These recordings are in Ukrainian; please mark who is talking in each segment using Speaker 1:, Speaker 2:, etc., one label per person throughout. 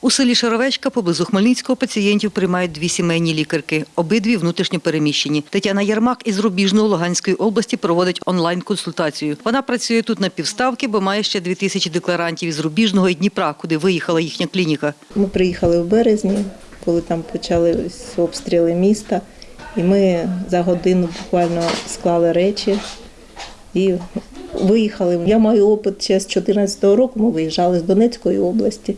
Speaker 1: У селі Шаровечка поблизу Хмельницького пацієнтів приймають дві сімейні лікарки, обидві внутрішньо переміщені. Тетяна Ярмак із Рубіжного Луганської області проводить онлайн-консультацію. Вона працює тут на півставки, бо має ще дві тисячі декларантів із Рубіжного і Дніпра, куди виїхала їхня клініка.
Speaker 2: Ми приїхали в березні, коли там почались обстріли міста, і ми за годину буквально склали речі і виїхали. Я маю опит ще з 2014 року, ми виїжджали з Донецької області,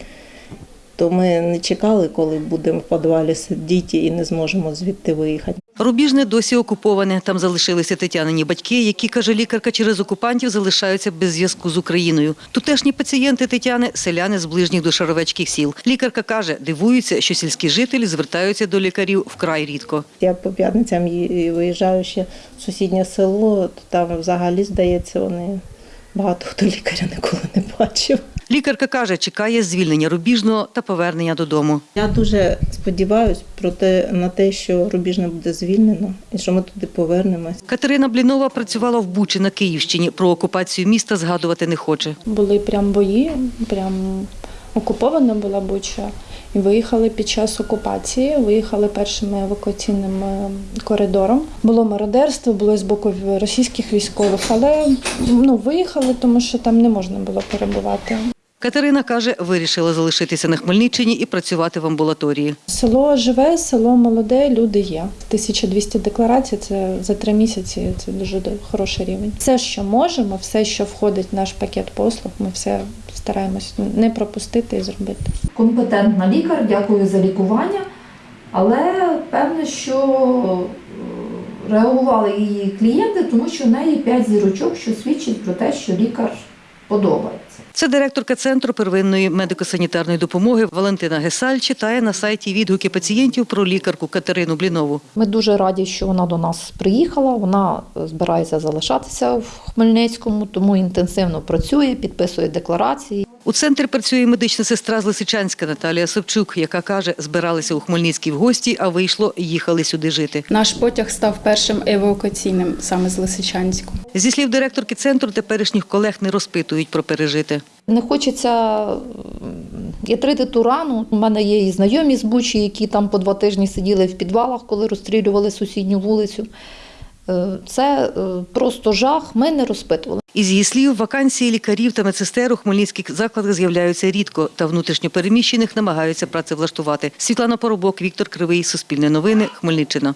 Speaker 2: то ми не чекали, коли будемо в підвалі сидіти і не зможемо звідти виїхати.
Speaker 1: Рубіжне досі окуповане. Там залишилися Тетянині батьки, які, каже лікарка, через окупантів залишаються без зв'язку з Україною. Тутешні пацієнти Тетяни – селяни з ближніх до Шаровецьких сіл. Лікарка каже, дивуються, що сільські жителі звертаються до лікарів вкрай рідко.
Speaker 2: Я по п'ятницям виїжджаю ще в сусіднє село, то там взагалі, здається, вони багато хто лікаря ніколи не бачив.
Speaker 1: Лікарка каже, чекає звільнення Рубіжного та повернення додому.
Speaker 2: Я дуже сподіваюся про те, на те, що Рубіжне буде звільнено і що ми туди повернемось.
Speaker 1: Катерина Блінова працювала в Бучі на Київщині. Про окупацію міста згадувати не хоче.
Speaker 3: Були прям бої, прям окупована була Буча. І виїхали під час окупації, виїхали першим евакуаційним е, коридором. Було мародерство, було з боку російських військових, але ну, виїхали, тому що там не можна було перебувати.
Speaker 1: Катерина каже, вирішила залишитися на Хмельниччині і працювати в амбулаторії.
Speaker 3: Село живе, село молоде, люди є. 1200 декларацій це за три місяці. Це дуже хороший рівень. Все, що можемо, все, що входить в наш пакет послуг, ми все стараємось не пропустити і зробити.
Speaker 4: компетентна лікар, дякую за лікування. Але певне, що е, реагували її клієнти, тому що в неї 5 зірочок, що свідчить про те, що лікар подобається.
Speaker 1: Це директорка Центру первинної медико-санітарної допомоги Валентина Гесаль читає на сайті відгуки пацієнтів про лікарку Катерину Блінову.
Speaker 5: Ми дуже раді, що вона до нас приїхала. Вона збирається залишатися в Хмельницькому, тому інтенсивно працює, підписує декларації.
Speaker 1: У центрі працює медична сестра з Лисичанська Наталія Собчук, яка каже, збиралися у Хмельницькій в гості, а вийшло, їхали сюди жити.
Speaker 6: Наш потяг став першим евакуаційним саме з Лисичанську.
Speaker 1: Зі слів директорки центру, теперішніх колег не розпитують про пережите.
Speaker 5: Не хочеться ятрити ту рану. У мене є і знайомі з Бучі, які там по два тижні сиділи в підвалах, коли розстрілювали сусідню вулицю. Е, Це е, просто жах. Ми не розпитували.
Speaker 1: Із її слів, вакансії лікарів та медсестер у хмельницьких закладах з'являються рідко, та внутрішньо переміщених намагаються працевлаштувати. Світлана Поробок, Віктор Кривий, Суспільне новини, Хмельниччина.